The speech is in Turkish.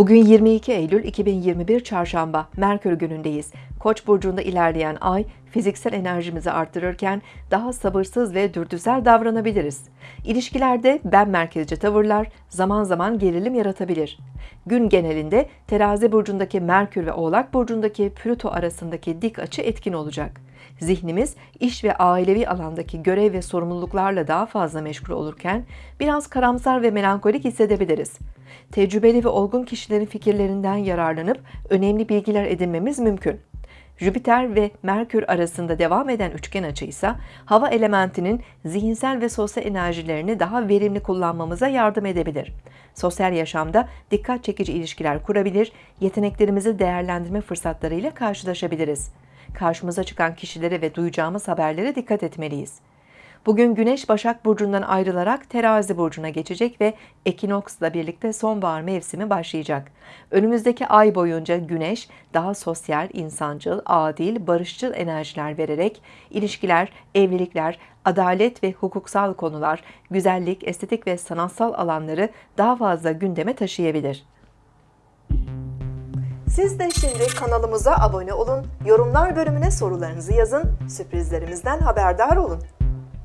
Bugün 22 Eylül 2021 Çarşamba, Merkür günündeyiz. Koç burcunda ilerleyen ay fiziksel enerjimizi arttırırken daha sabırsız ve dürtüsel davranabiliriz. İlişkilerde ben merkezci tavırlar zaman zaman gerilim yaratabilir. Gün genelinde Terazi burcundaki Merkür ve Oğlak burcundaki Plüto arasındaki dik açı etkin olacak. Zihnimiz iş ve ailevi alandaki görev ve sorumluluklarla daha fazla meşgul olurken biraz karamsar ve melankolik hissedebiliriz. Tecrübeli ve olgun kişilerin fikirlerinden yararlanıp önemli bilgiler edinmemiz mümkün. Jüpiter ve Merkür arasında devam eden üçgen açı ise hava elementinin zihinsel ve sosyal enerjilerini daha verimli kullanmamıza yardım edebilir. Sosyal yaşamda dikkat çekici ilişkiler kurabilir, yeteneklerimizi değerlendirme fırsatlarıyla karşılaşabiliriz. Karşımıza çıkan kişilere ve duyacağımız haberlere dikkat etmeliyiz. Bugün Güneş Başak Burcu'ndan ayrılarak Terazi Burcu'na geçecek ve ekinoksla birlikte sonbahar mevsimi başlayacak. Önümüzdeki ay boyunca Güneş daha sosyal, insancıl, adil, barışçıl enerjiler vererek ilişkiler, evlilikler, adalet ve hukuksal konular, güzellik, estetik ve sanatsal alanları daha fazla gündeme taşıyabilir. Siz de şimdi kanalımıza abone olun, yorumlar bölümüne sorularınızı yazın, sürprizlerimizden haberdar olun.